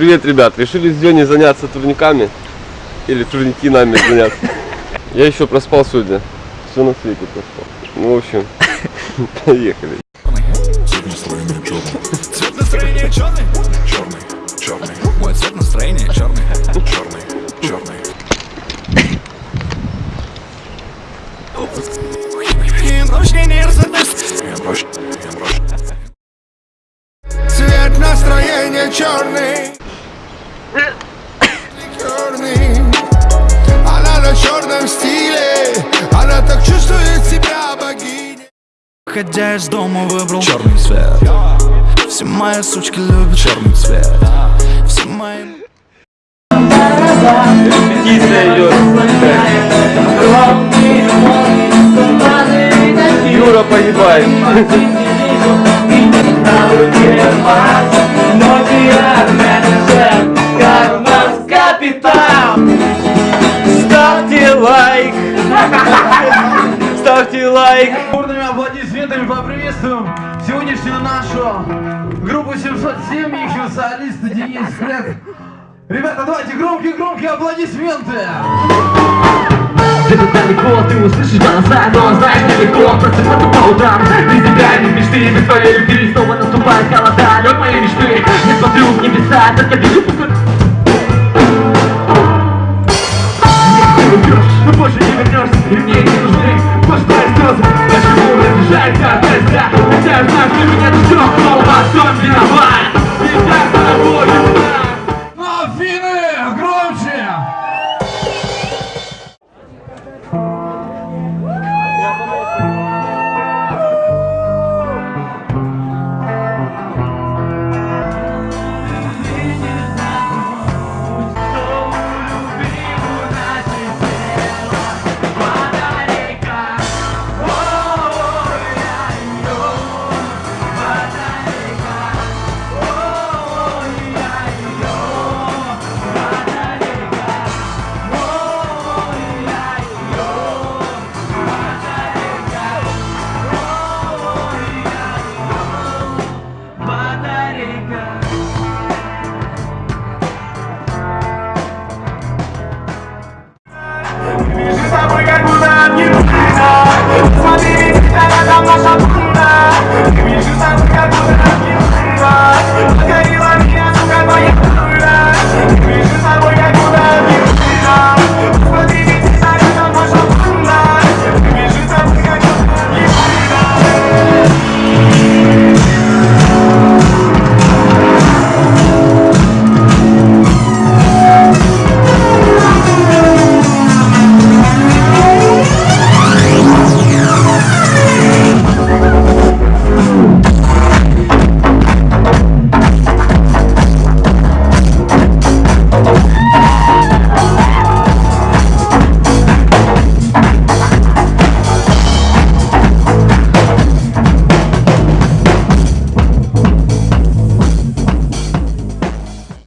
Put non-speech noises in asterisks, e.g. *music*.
Привет, ребят. Решили с Леней заняться турниками. Или турники нами заняться. Я еще проспал сегодня. Все на свете проспал. Ну, в общем, *laughs* поехали. Цвет настроения черный? Черный, черный. Мой цвет настроения черный. Черный, черный. Цвет настроения черный Черный Она на черном стиле Она так чувствует себя богиней Ходя из дома выбрал черный цвет Все мои сучки любят черный цвет Все мои... Репетиция идет. Юра погибает. Ставьте лайк. Ставьте лайк. Бурными аплодисментами поприветствуем сегодняшнюю нашу группу 707, их солиста Денис Фред. Ребята, давайте громкие-громкие аплодисменты! Где-то далеко ты услышишь голоса, но знаешь далеко Просыпаться по утрам, без тебя без мечты Без твоей любви снова наступает холода Лед моей мечты, я смотрю в небеса Только вижу пустой... Ну боже,